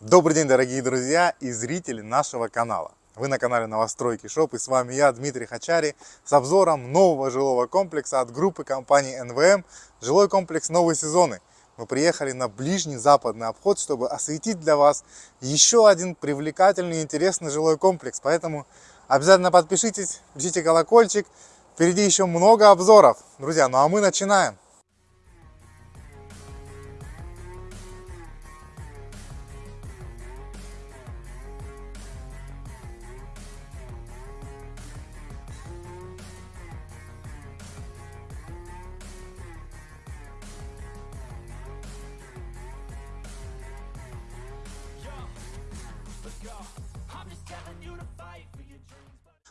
Добрый день, дорогие друзья и зрители нашего канала. Вы на канале Новостройки Shop и с вами я, Дмитрий Хачари, с обзором нового жилого комплекса от группы компании НВМ «Жилой комплекс Новые сезоны». Мы приехали на ближний западный обход, чтобы осветить для вас еще один привлекательный и интересный жилой комплекс. Поэтому обязательно подпишитесь, жмите колокольчик. Впереди еще много обзоров. Друзья, ну а мы начинаем.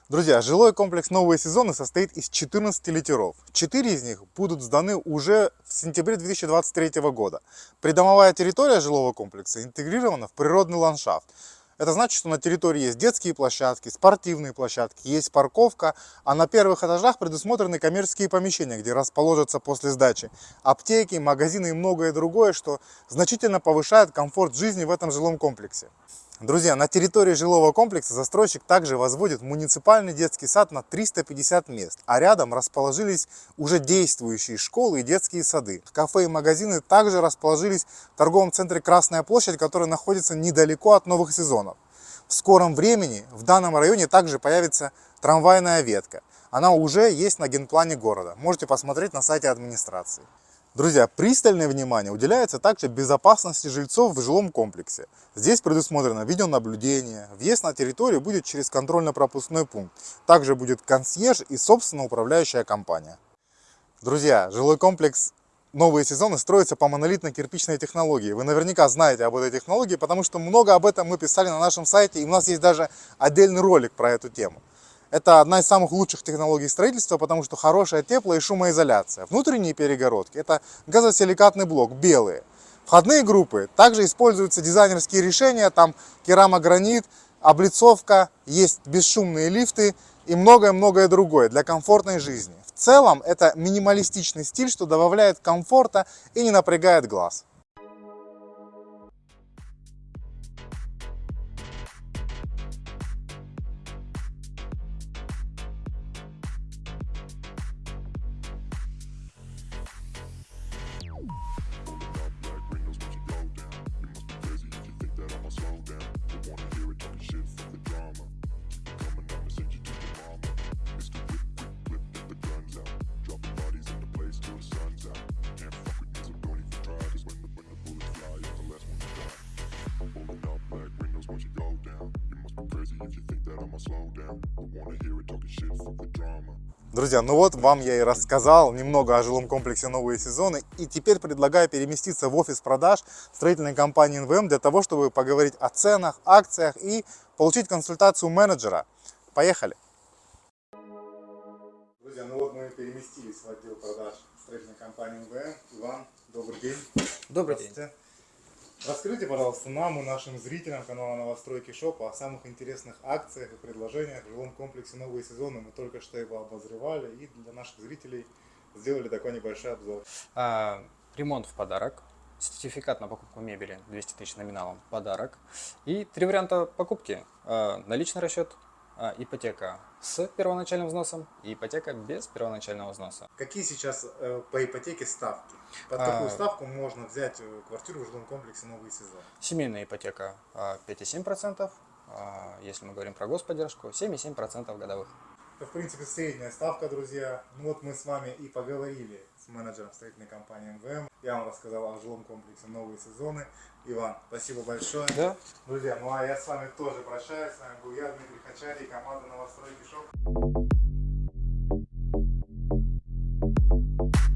Друзья, жилой комплекс «Новые сезоны» состоит из 14 литеров. 4 из них будут сданы уже в сентябре 2023 года. Придомовая территория жилого комплекса интегрирована в природный ландшафт. Это значит, что на территории есть детские площадки, спортивные площадки, есть парковка, а на первых этажах предусмотрены коммерческие помещения, где расположатся после сдачи аптеки, магазины и многое другое, что значительно повышает комфорт жизни в этом жилом комплексе. Друзья, на территории жилого комплекса застройщик также возводит муниципальный детский сад на 350 мест, а рядом расположились уже действующие школы и детские сады. Кафе и магазины также расположились в торговом центре Красная площадь, который находится недалеко от новых сезонов. В скором времени в данном районе также появится трамвайная ветка. Она уже есть на генплане города. Можете посмотреть на сайте администрации. Друзья, пристальное внимание уделяется также безопасности жильцов в жилом комплексе. Здесь предусмотрено видеонаблюдение, въезд на территорию будет через контрольно-пропускной пункт. Также будет консьерж и собственно управляющая компания. Друзья, жилой комплекс новые сезоны строятся по монолитно-кирпичной технологии. Вы наверняка знаете об этой технологии, потому что много об этом мы писали на нашем сайте, и у нас есть даже отдельный ролик про эту тему. Это одна из самых лучших технологий строительства, потому что хорошая тепло- и шумоизоляция. Внутренние перегородки – это газосиликатный блок, белые. Входные группы также используются дизайнерские решения, там керамогранит, облицовка, есть бесшумные лифты и многое-многое другое для комфортной жизни. В целом это минималистичный стиль, что добавляет комфорта и не напрягает глаз. Друзья, ну вот вам я и рассказал немного о жилом комплексе «Новые сезоны». И теперь предлагаю переместиться в офис продаж строительной компании НВМ для того, чтобы поговорить о ценах, акциях и получить консультацию менеджера. Поехали! Друзья, ну вот мы переместились в отдел продаж строительной компании НВМ. Иван, добрый день. Добрый день. Расскажите, пожалуйста, нам и нашим зрителям канала Новостройки Shop о самых интересных акциях и предложениях в жилом комплексе «Новые сезоны». Мы только что его обозревали и для наших зрителей сделали такой небольшой обзор. А, ремонт в подарок, сертификат на покупку мебели 200 тысяч номиналом подарок и три варианта покупки. А, наличный расчет, ипотека с первоначальным взносом и ипотека без первоначального взноса. Какие сейчас э, по ипотеке ставки? Под какую а, ставку можно взять э, квартиру в жилом комплексе «Новый сезон»? Семейная ипотека 5,7%, а, если мы говорим про господдержку, 7,7% годовых. Это, в принципе, средняя ставка, друзья. Ну вот мы с вами и поговорили с менеджером строительной компании НВМ. Я вам рассказал о жилом комплексе «Новые сезоны». Иван, спасибо большое. Да. Друзья, ну а я с вами тоже прощаюсь. С вами был я, Дмитрий Хачари, команда Новостройки Shop.